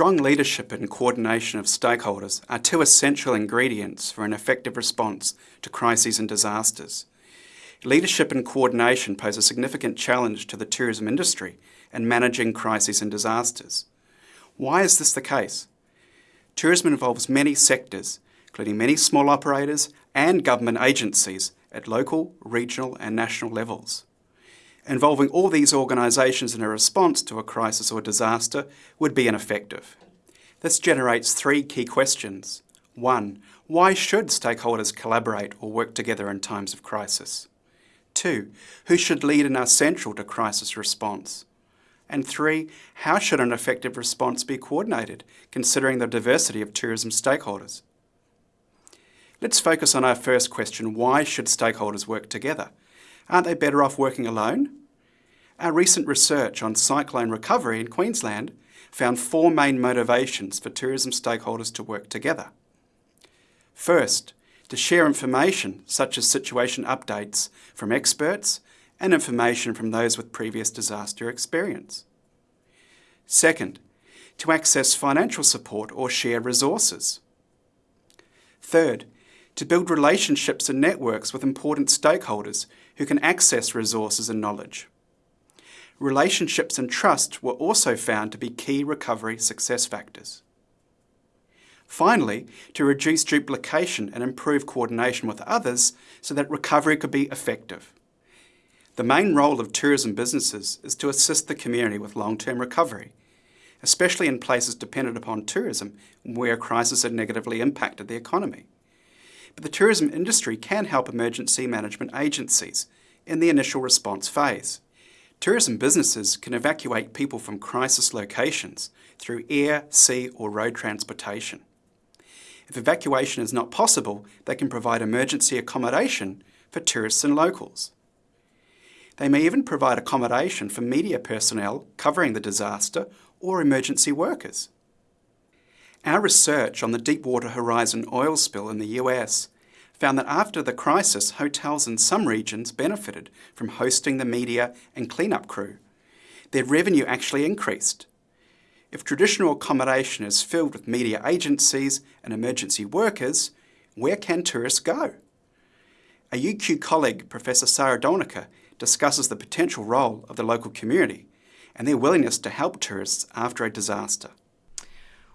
Strong leadership and coordination of stakeholders are two essential ingredients for an effective response to crises and disasters. Leadership and coordination pose a significant challenge to the tourism industry and managing crises and disasters. Why is this the case? Tourism involves many sectors, including many small operators and government agencies at local, regional and national levels. Involving all these organisations in a response to a crisis or disaster would be ineffective. This generates three key questions. One, why should stakeholders collaborate or work together in times of crisis? Two, who should lead and are central to crisis response? And three, how should an effective response be coordinated, considering the diversity of tourism stakeholders? Let's focus on our first question, why should stakeholders work together? Aren't they better off working alone? Our recent research on cyclone recovery in Queensland found four main motivations for tourism stakeholders to work together. First, to share information such as situation updates from experts and information from those with previous disaster experience. Second, to access financial support or share resources. Third, to build relationships and networks with important stakeholders who can access resources and knowledge. Relationships and trust were also found to be key recovery success factors. Finally, to reduce duplication and improve coordination with others so that recovery could be effective. The main role of tourism businesses is to assist the community with long-term recovery, especially in places dependent upon tourism where crises have negatively impacted the economy. But the tourism industry can help emergency management agencies in the initial response phase. Tourism businesses can evacuate people from crisis locations through air, sea or road transportation. If evacuation is not possible, they can provide emergency accommodation for tourists and locals. They may even provide accommodation for media personnel covering the disaster or emergency workers. Our research on the Deepwater Horizon oil spill in the US found that after the crisis, hotels in some regions benefited from hosting the media and cleanup crew. Their revenue actually increased. If traditional accommodation is filled with media agencies and emergency workers, where can tourists go? A UQ colleague, Professor Sara Dolnicar, discusses the potential role of the local community and their willingness to help tourists after a disaster.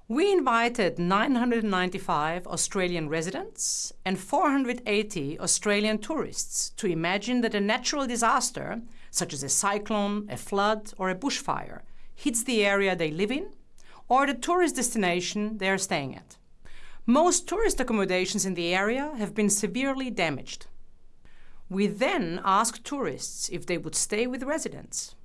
We invited 995 Australian residents and 480 Australian tourists to imagine that a natural disaster, such as a cyclone, a flood or a bushfire, hits the area they live in or the tourist destination they are staying at. Most tourist accommodations in the area have been severely damaged. We then asked tourists if they would stay with residents.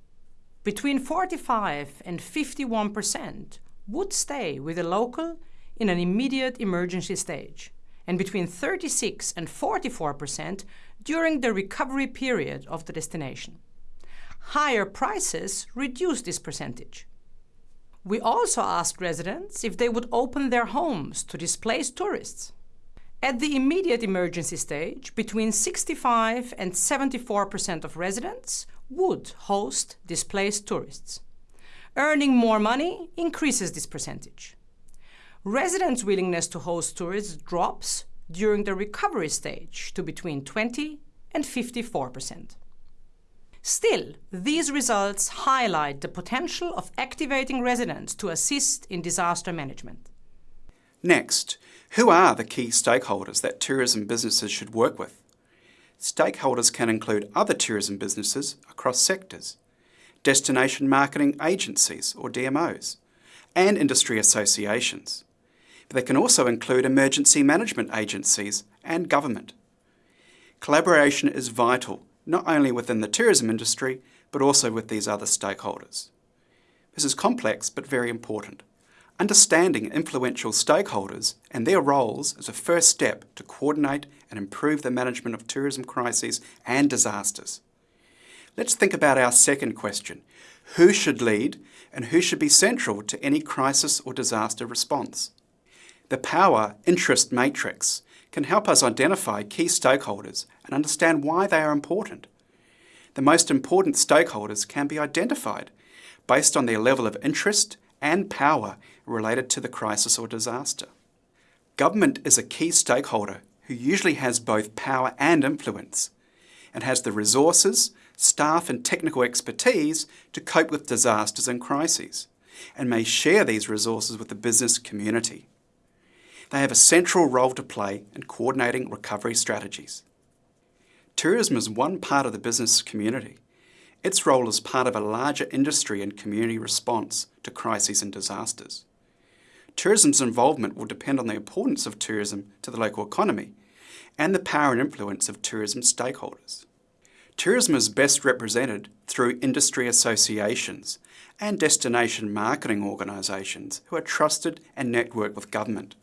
Between 45 and 51 percent would stay with a local in an immediate emergency stage, and between 36 and 44 percent during the recovery period of the destination. Higher prices reduce this percentage. We also asked residents if they would open their homes to displaced tourists. At the immediate emergency stage, between 65 and 74 percent of residents would host displaced tourists. Earning more money increases this percentage. Residents' willingness to host tourists drops during the recovery stage to between 20 and 54%. Still, these results highlight the potential of activating residents to assist in disaster management. Next, who are the key stakeholders that tourism businesses should work with? Stakeholders can include other tourism businesses across sectors, destination marketing agencies or DMOs, and industry associations. But they can also include emergency management agencies and government. Collaboration is vital, not only within the tourism industry, but also with these other stakeholders. This is complex but very important. Understanding influential stakeholders and their roles is a first step to coordinate and improve the management of tourism crises and disasters. Let's think about our second question. Who should lead and who should be central to any crisis or disaster response? The Power Interest Matrix can help us identify key stakeholders and understand why they are important. The most important stakeholders can be identified based on their level of interest and power related to the crisis or disaster. Government is a key stakeholder who usually has both power and influence and has the resources, staff and technical expertise to cope with disasters and crises and may share these resources with the business community. They have a central role to play in coordinating recovery strategies. Tourism is one part of the business community. Its role is part of a larger industry and community response to crises and disasters. Tourism's involvement will depend on the importance of tourism to the local economy and the power and influence of tourism stakeholders. Tourism is best represented through industry associations and destination marketing organisations who are trusted and network with government.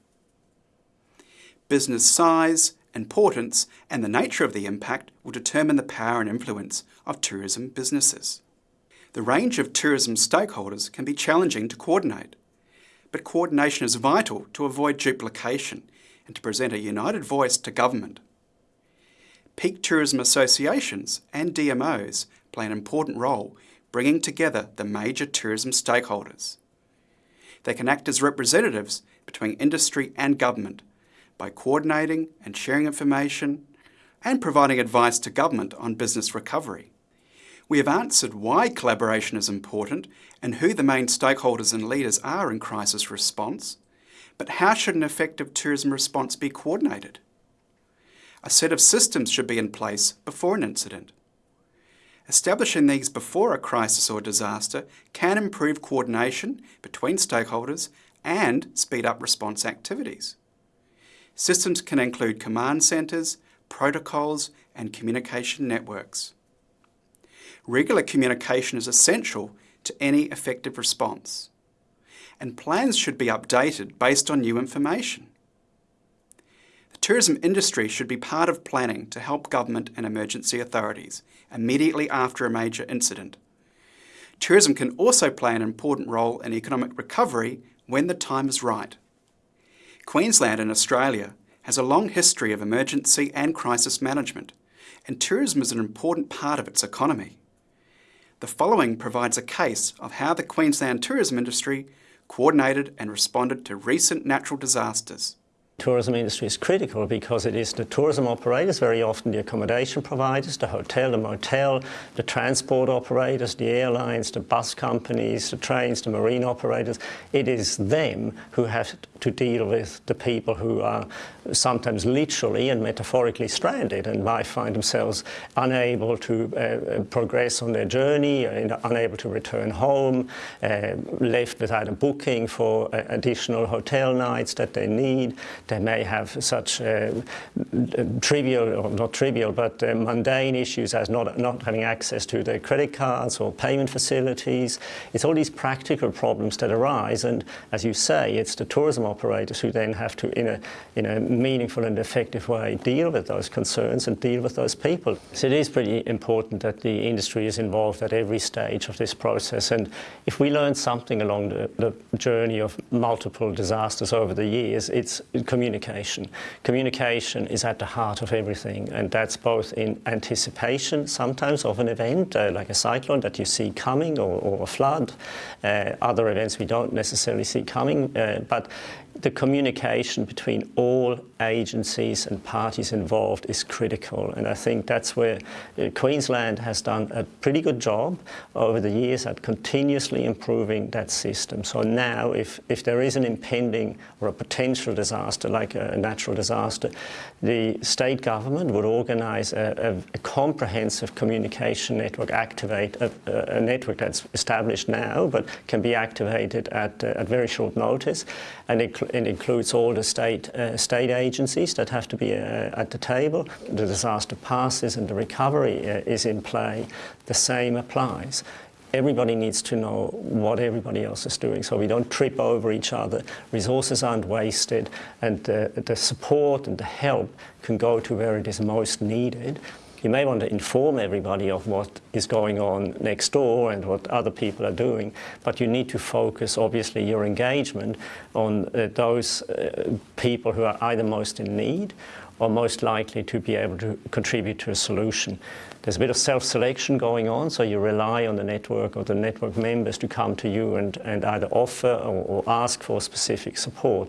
Business size, importance and the nature of the impact will determine the power and influence of tourism businesses. The range of tourism stakeholders can be challenging to coordinate, but coordination is vital to avoid duplication and to present a united voice to government. Peak tourism associations and DMOs play an important role bringing together the major tourism stakeholders. They can act as representatives between industry and government by coordinating and sharing information and providing advice to government on business recovery. We have answered why collaboration is important and who the main stakeholders and leaders are in crisis response, but how should an effective tourism response be coordinated? A set of systems should be in place before an incident. Establishing these before a crisis or disaster can improve coordination between stakeholders and speed up response activities. Systems can include command centres, protocols and communication networks. Regular communication is essential to any effective response and plans should be updated based on new information. The tourism industry should be part of planning to help government and emergency authorities immediately after a major incident. Tourism can also play an important role in economic recovery when the time is right. Queensland in Australia has a long history of emergency and crisis management, and tourism is an important part of its economy. The following provides a case of how the Queensland tourism industry coordinated and responded to recent natural disasters tourism industry is critical because it is the tourism operators, very often the accommodation providers, the hotel, the motel, the transport operators, the airlines, the bus companies, the trains, the marine operators. It is them who have to deal with the people who are sometimes literally and metaphorically stranded and might find themselves unable to uh, progress on their journey, unable to return home, uh, left without a booking for uh, additional hotel nights that they need. They may have such uh, trivial, or not trivial, but uh, mundane issues as not, not having access to their credit cards or payment facilities. It's all these practical problems that arise and as you say, it's the tourism operators who then have to, in a, in a meaningful and effective way, deal with those concerns and deal with those people. So it is pretty important that the industry is involved at every stage of this process. And if we learn something along the, the journey of multiple disasters over the years, it's communication. Communication is at the heart of everything, and that's both in anticipation sometimes of an event, uh, like a cyclone that you see coming or, or a flood, uh, other events we don't necessarily see coming, uh, but the communication between all agencies and parties involved is critical and I think that's where uh, Queensland has done a pretty good job over the years at continuously improving that system. So now if, if there is an impending or a potential disaster like a natural disaster, the state government would organise a, a, a, comprehensive communication network, activate a, a, network that's established now but can be activated at, uh, at very short notice and it, it includes all the state, uh, state agencies that have to be uh, at the table. The disaster passes and the recovery uh, is in play. The same applies everybody needs to know what everybody else is doing so we don't trip over each other, resources aren't wasted and uh, the support and the help can go to where it is most needed you may want to inform everybody of what is going on next door and what other people are doing, but you need to focus, obviously, your engagement on uh, those uh, people who are either most in need or most likely to be able to contribute to a solution. There's a bit of self-selection going on, so you rely on the network or the network members to come to you and, and either offer or, or ask for specific support.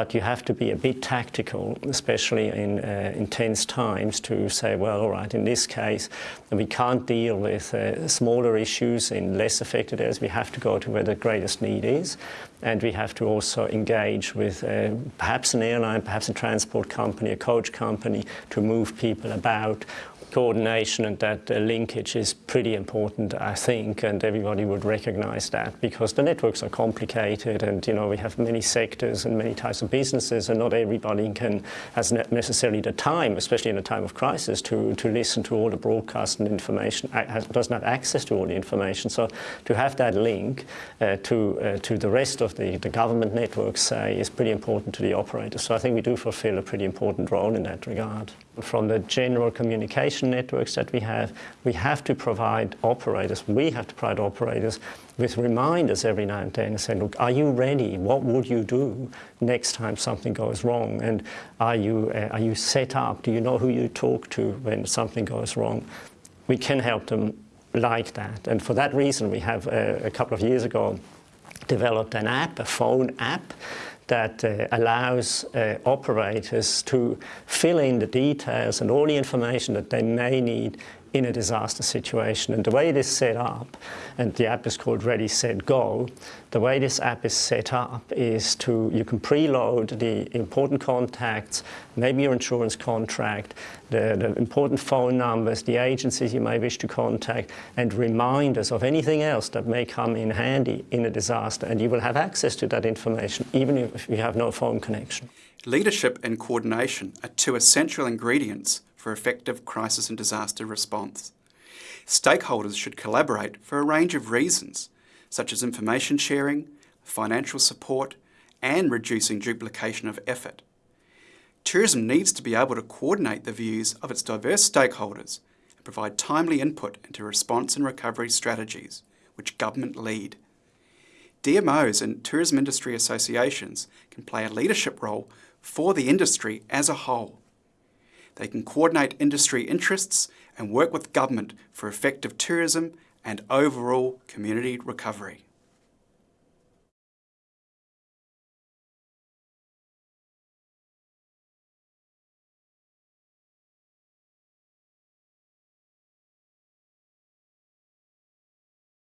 But you have to be a bit tactical, especially in uh, intense times, to say, well, all right, in this case, we can't deal with uh, smaller issues in less affected areas. We have to go to where the greatest need is. And we have to also engage with uh, perhaps an airline, perhaps a transport company, a coach company to move people about coordination and that uh, linkage is pretty important, I think, and everybody would recognize that because the networks are complicated and, you know, we have many sectors and many types of businesses and not everybody can, has necessarily the time, especially in a time of crisis, to, to listen to all the broadcast and information, has, doesn't have access to all the information. So to have that link uh, to, uh, to the rest of the, the government networks, say, is pretty important to the operators. So I think we do fulfill a pretty important role in that regard. From the general communication networks that we have, we have to provide operators, we have to provide operators with reminders every now and then and say, look, are you ready? What would you do next time something goes wrong? And are you, uh, are you set up? Do you know who you talk to when something goes wrong? We can help them like that. And for that reason, we have uh, a couple of years ago developed an app, a phone app, that uh, allows uh, operators to fill in the details and all the information that they may need in a disaster situation. And the way it is set up, and the app is called Ready, Set, Go, the way this app is set up is to, you can preload the important contacts, maybe your insurance contract, the, the important phone numbers, the agencies you may wish to contact, and reminders of anything else that may come in handy in a disaster. And you will have access to that information, even if you have no phone connection. Leadership and coordination are two essential ingredients for effective crisis and disaster response. Stakeholders should collaborate for a range of reasons, such as information sharing, financial support, and reducing duplication of effort. Tourism needs to be able to coordinate the views of its diverse stakeholders and provide timely input into response and recovery strategies, which government lead. DMOs and tourism industry associations can play a leadership role for the industry as a whole. They can coordinate industry interests and work with government for effective tourism and overall community recovery.